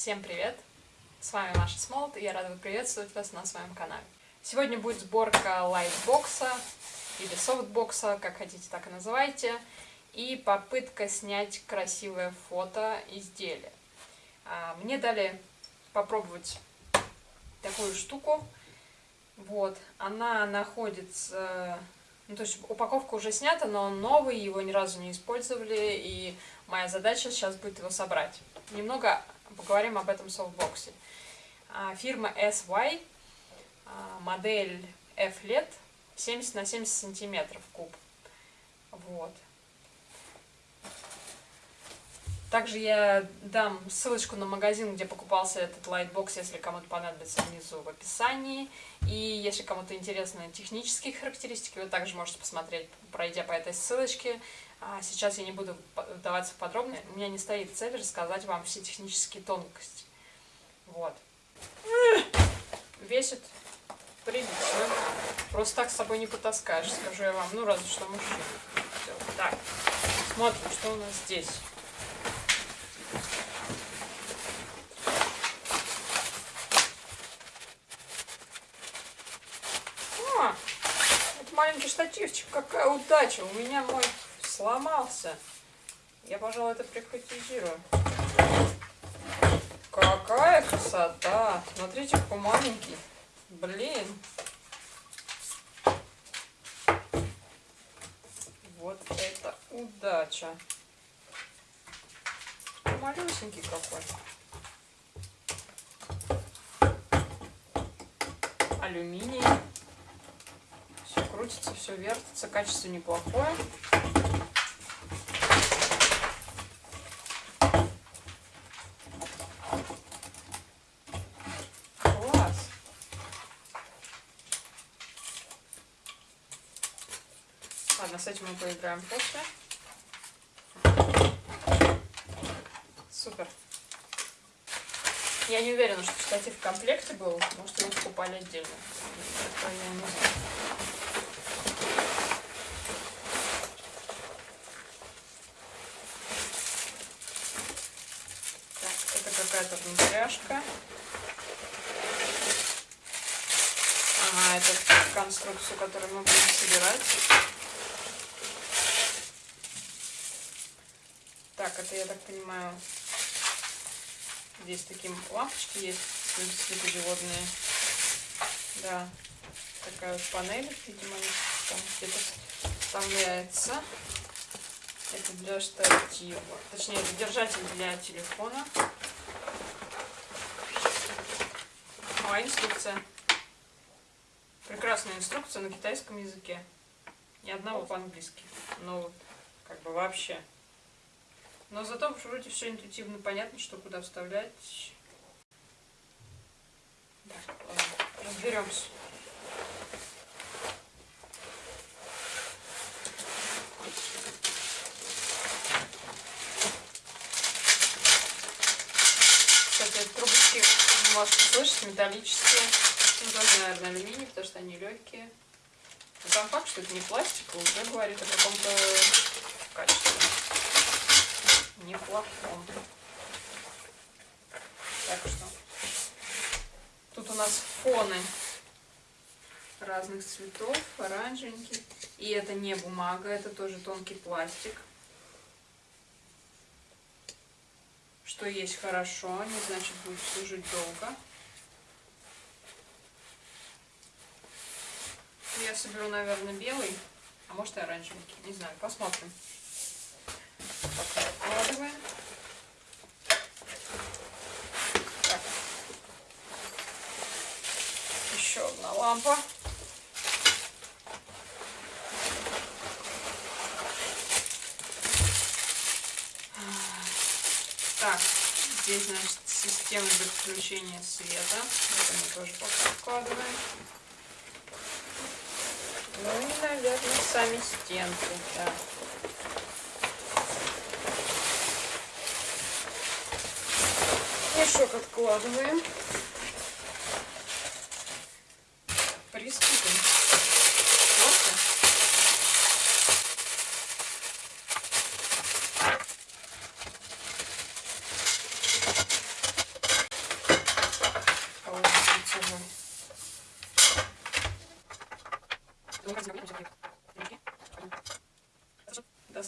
Всем привет! С вами Маша Смолот, и я рада приветствовать вас на своем канале. Сегодня будет сборка лайтбокса или софтбокса, как хотите, так и называйте, и попытка снять красивое фото изделия. А, мне дали попробовать такую штуку. Вот, она находится ну, то есть упаковка уже снята, но он новый, его ни разу не использовали, и моя задача сейчас будет его собрать. Немного поговорим об этом софтбоксе. А, фирма SY, а, модель F-LED, 70 на 70 сантиметров куб. Вот. Также я дам ссылочку на магазин, где покупался этот лайтбокс, если кому-то понадобится внизу в описании. И если кому-то интересны технические характеристики, вы также можете посмотреть, пройдя по этой ссылочке. А сейчас я не буду вдаваться в подробности. У меня не стоит цель рассказать вам все технические тонкости. Вот. Весит прилично. Просто так с собой не потаскаешь, скажу я вам. Ну, разве что мужчина. Так, смотрим, что у нас здесь. Маленький штативчик, какая удача. У меня мой сломался. Я, пожалуй, это прихватизирую. Какая красота. Смотрите, какой маленький. Блин. Вот это удача. Малюсенький какой. Алюминий крутится, все вертится, качество неплохое. Класс. Ладно, с этим мы поиграем после. Супер. Я не уверена, что штатив в комплекте был. Может, его покупали отдельно. Это я не знаю. Какая-то внутряшка. Ага, это конструкцию, которую мы будем собирать. Так, это, я так понимаю, здесь такие лампочки есть, светодиодные. Да, такая вот панель, видимо, там где-то вставляется. Это для штатива. Точнее, это держатель для телефона. А, инструкция. Прекрасная инструкция на китайском языке. Ни одного по-английски. Ну, как бы вообще. Но зато вроде все интуитивно понятно, что куда вставлять. Так, ладно, разберемся. Кстати, трубочки можете слышать, металлические. Ну, тоже, наверное, алюминий, потому что они легкие. Но сам факт, что это не пластик, уже говорит о каком-то качестве. Неплохом. Так что. Тут у нас фоны разных цветов, оранжевенький. И это не бумага, это тоже тонкий пластик. Что есть хорошо, не значит будет служить долго. Я соберу, наверное, белый, а может и оранжевенький, не знаю, посмотрим. Пока откладываем. Еще одна лампа. Так, здесь, значит, система подключения света. Это мы тоже пока вкладываем. Ну и, наверное, сами стенки. Да. Мешок откладываем.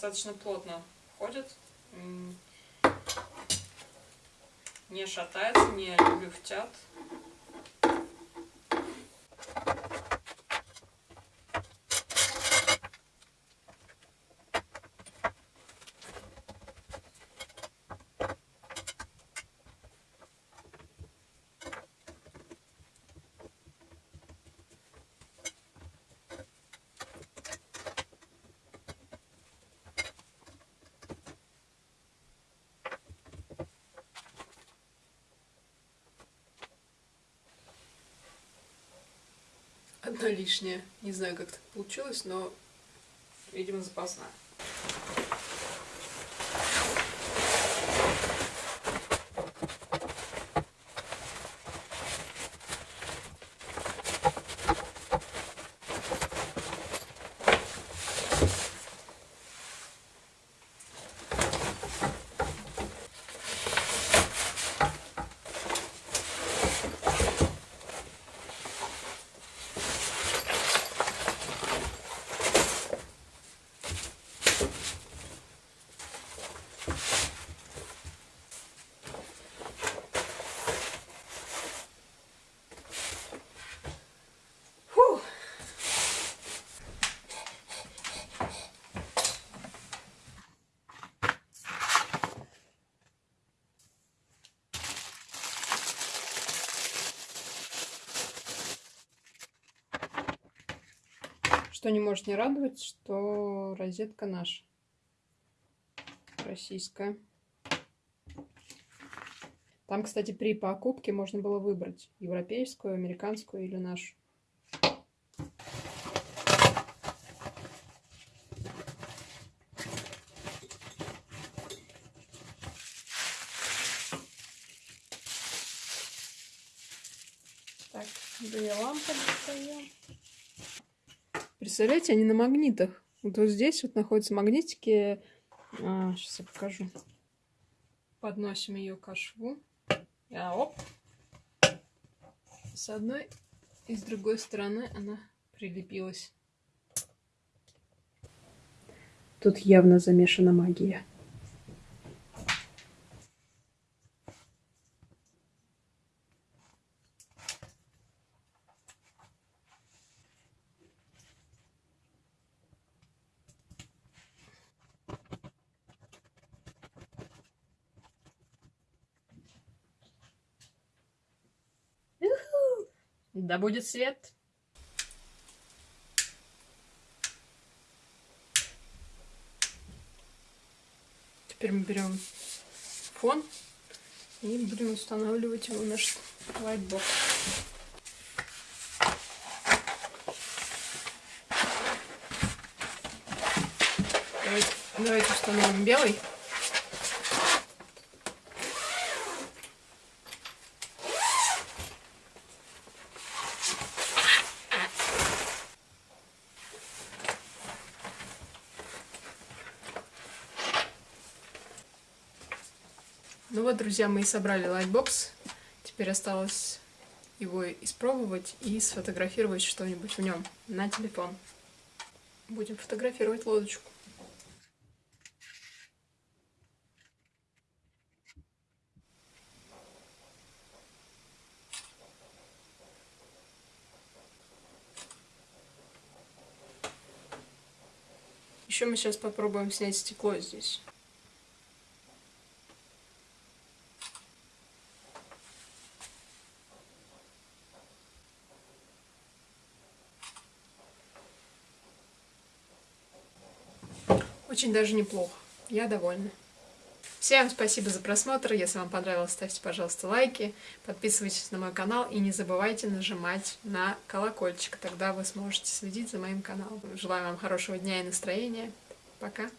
Достаточно плотно входит. Не шатается, не люфтят. Одна лишняя. Не знаю, как так получилось, но, видимо, запасная. Что не может не радовать, что розетка наша. Российская. Там, кстати, при покупке можно было выбрать европейскую, американскую или нашу. Так, две лампы достаем. Представляете, они на магнитах. Вот, вот здесь вот находятся магнитики. А, сейчас я покажу. Подносим ее к шву. А, оп. С одной и с другой стороны она прилепилась. Тут явно замешана магия. Да будет свет. Теперь мы берем фон и будем устанавливать его в наш лайтбокс. Давайте, давайте установим белый. Вот, друзья, мы и собрали лайтбокс. Теперь осталось его испробовать и сфотографировать что-нибудь в нем на телефон. Будем фотографировать лодочку. Еще мы сейчас попробуем снять стекло здесь. Очень даже неплохо. Я довольна. Всем спасибо за просмотр. Если вам понравилось, ставьте, пожалуйста, лайки. Подписывайтесь на мой канал и не забывайте нажимать на колокольчик. Тогда вы сможете следить за моим каналом. Желаю вам хорошего дня и настроения. Пока.